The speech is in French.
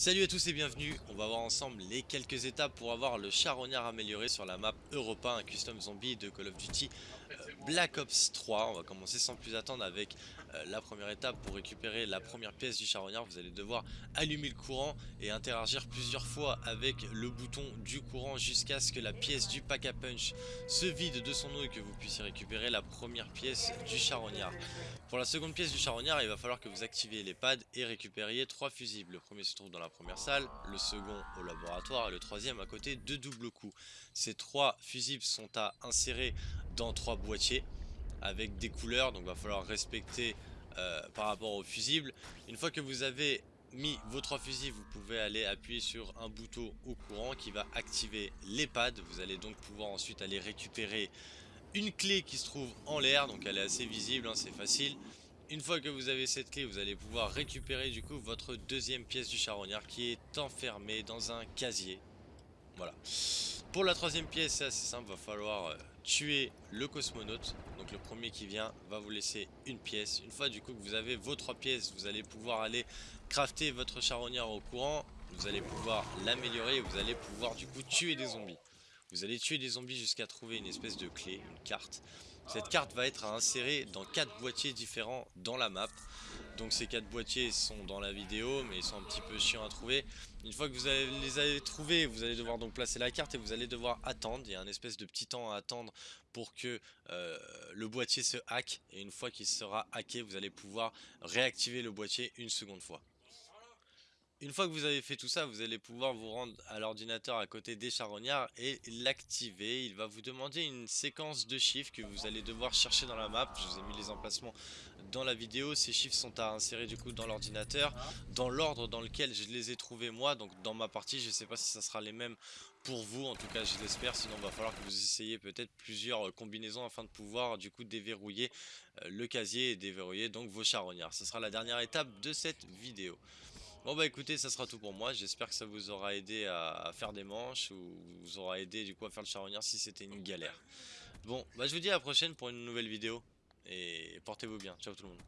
Salut à tous et bienvenue, on va voir ensemble les quelques étapes pour avoir le charognard amélioré sur la map Europa, un custom zombie de Call of Duty euh, Black Ops 3. On va commencer sans plus attendre avec la première étape pour récupérer la première pièce du charognard. Vous allez devoir allumer le courant et interagir plusieurs fois avec le bouton du courant jusqu'à ce que la pièce du pack a punch se vide de son eau et que vous puissiez récupérer la première pièce du charognard. Pour la seconde pièce du charognard, il va falloir que vous activiez les pads et récupériez trois fusibles. Le premier se trouve dans la première salle, le second au laboratoire et le troisième à côté de double coup. Ces trois fusibles sont à insérer dans trois boîtiers avec des couleurs, donc il va falloir respecter euh, par rapport aux fusibles. Une fois que vous avez mis vos trois fusibles, vous pouvez aller appuyer sur un bouton au courant qui va activer les pads. Vous allez donc pouvoir ensuite aller récupérer une clé qui se trouve en l'air, donc elle est assez visible, hein, c'est facile. Une fois que vous avez cette clé, vous allez pouvoir récupérer du coup votre deuxième pièce du charognard qui est enfermée dans un casier. Voilà. Pour la troisième pièce, c'est assez simple, va falloir euh, tuer le cosmonaute. Donc le premier qui vient va vous laisser une pièce. Une fois du coup que vous avez vos trois pièces, vous allez pouvoir aller crafter votre charognard au courant. Vous allez pouvoir l'améliorer et vous allez pouvoir du coup tuer des zombies. Vous allez tuer des zombies jusqu'à trouver une espèce de clé, une carte. Cette carte va être à insérer dans quatre boîtiers différents dans la map. Donc ces quatre boîtiers sont dans la vidéo mais ils sont un petit peu chiants à trouver. Une fois que vous les avez trouvés, vous allez devoir donc placer la carte et vous allez devoir attendre. Il y a un espèce de petit temps à attendre pour que euh, le boîtier se hack. Et une fois qu'il sera hacké, vous allez pouvoir réactiver le boîtier une seconde fois. Une fois que vous avez fait tout ça, vous allez pouvoir vous rendre à l'ordinateur à côté des charognards et l'activer. Il va vous demander une séquence de chiffres que vous allez devoir chercher dans la map. Je vous ai mis les emplacements dans la vidéo. Ces chiffres sont à insérer du coup dans l'ordinateur, dans l'ordre dans lequel je les ai trouvés moi. Donc dans ma partie, je ne sais pas si ça sera les mêmes pour vous. En tout cas, je l'espère. Sinon, il va falloir que vous essayiez peut-être plusieurs combinaisons afin de pouvoir du coup déverrouiller euh, le casier et déverrouiller donc vos charognards. Ce sera la dernière étape de cette vidéo. Bon bah écoutez, ça sera tout pour moi. J'espère que ça vous aura aidé à, faire des manches ou vous aura aidé du coup à faire le charognard si c'était une galère. Bon, bah je vous dis à la prochaine pour une nouvelle vidéo et portez-vous bien. Ciao tout le monde.